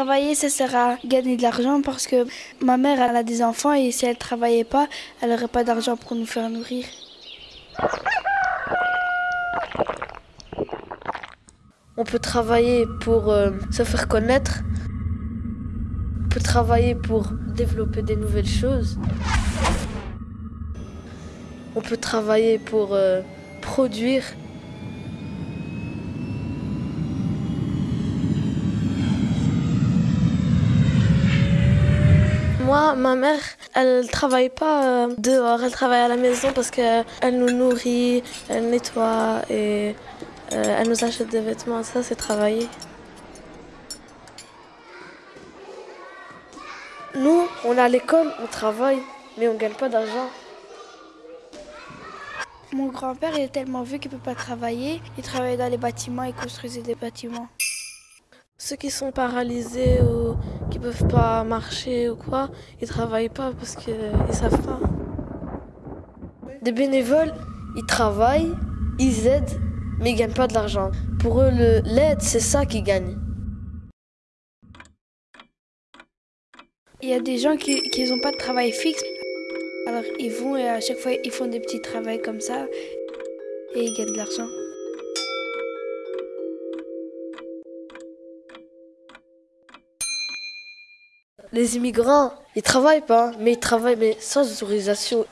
Travailler, ça sert à gagner de l'argent parce que ma mère, a des enfants et si elle travaillait pas, elle n'aurait pas d'argent pour nous faire nourrir. On peut travailler pour euh, se faire connaître. On peut travailler pour développer des nouvelles choses. On peut travailler pour euh, produire. Moi, ma mère, elle travaille pas euh, dehors, elle travaille à la maison parce qu'elle nous nourrit, elle nettoie et euh, elle nous achète des vêtements. Ça, c'est travailler. Nous, on est à l'école, on travaille, mais on gagne pas d'argent. Mon grand-père il est tellement vieux qu'il peut pas travailler. Il travaillait dans les bâtiments, il construisait des bâtiments. Ceux qui sont paralysés ou qui peuvent pas marcher ou quoi, ils travaillent pas parce qu'ils savent pas. Des bénévoles, ils travaillent, ils aident, mais ils gagnent pas de l'argent. Pour eux, l'aide, c'est ça qu'ils gagnent. Il y a des gens qui n'ont pas de travail fixe. Alors ils vont et à chaque fois ils font des petits travaux comme ça et ils gagnent de l'argent. Les immigrants, ils travaillent pas, mais ils travaillent mais sans autorisation.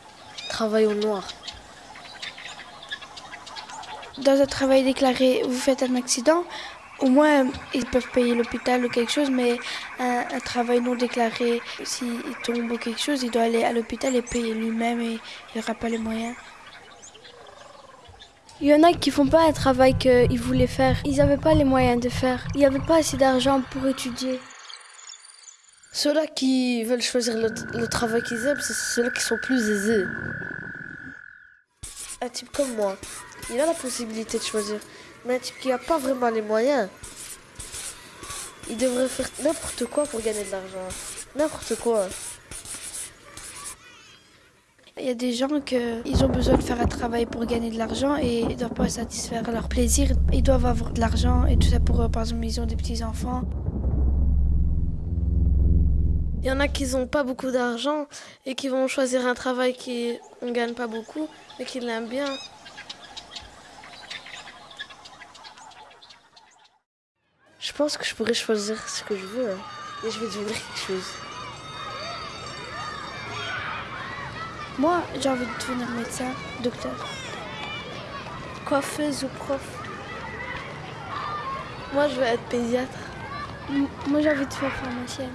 Ils travaillent au noir. Dans un travail déclaré, vous faites un accident, au moins ils peuvent payer l'hôpital ou quelque chose, mais un, un travail non déclaré, s'il tombe ou quelque chose, il doit aller à l'hôpital et payer lui-même et il n'aura pas les moyens. Il y en a qui font pas un travail qu'ils voulaient faire. Ils n'avaient pas les moyens de faire. Il n'y avait pas assez d'argent pour étudier. Ceux-là qui veulent choisir le, travail qu'ils aiment, c'est ceux-là qui sont plus aisés. Un type comme moi, il a la possibilité de choisir. Mais un type qui n'a pas vraiment les moyens, il devrait faire n'importe quoi pour gagner de l'argent. N'importe quoi. Il y a des gens qui ont besoin de faire un travail pour gagner de l'argent et ils ne doivent pas satisfaire leur plaisir. Ils doivent avoir de l'argent et tout ça pour, eux. par exemple, ils ont des petits-enfants. Il y en a qui n'ont pas beaucoup d'argent et qui vont choisir un travail qui ne gagne pas beaucoup, mais qui l'aiment bien. Je pense que je pourrais choisir ce que je veux hein, et je vais devenir quelque chose. Moi, j'ai envie de devenir médecin, docteur. Coiffeuse ou prof? Moi, je veux être pédiatre. M- Moi, j'ai envie de faire pharmacienne.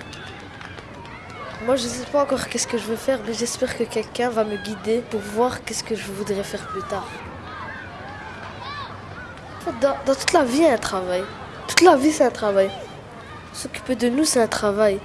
Moi, je ne sais pas encore qu'est-ce que je veux faire, mais j'espère que quelqu'un va me guider pour voir qu'est-ce que je voudrais faire plus tard. Dans, dans toute la vie, il y a un travail. Toute la vie, c'est un travail. S'occuper de nous, c'est un travail.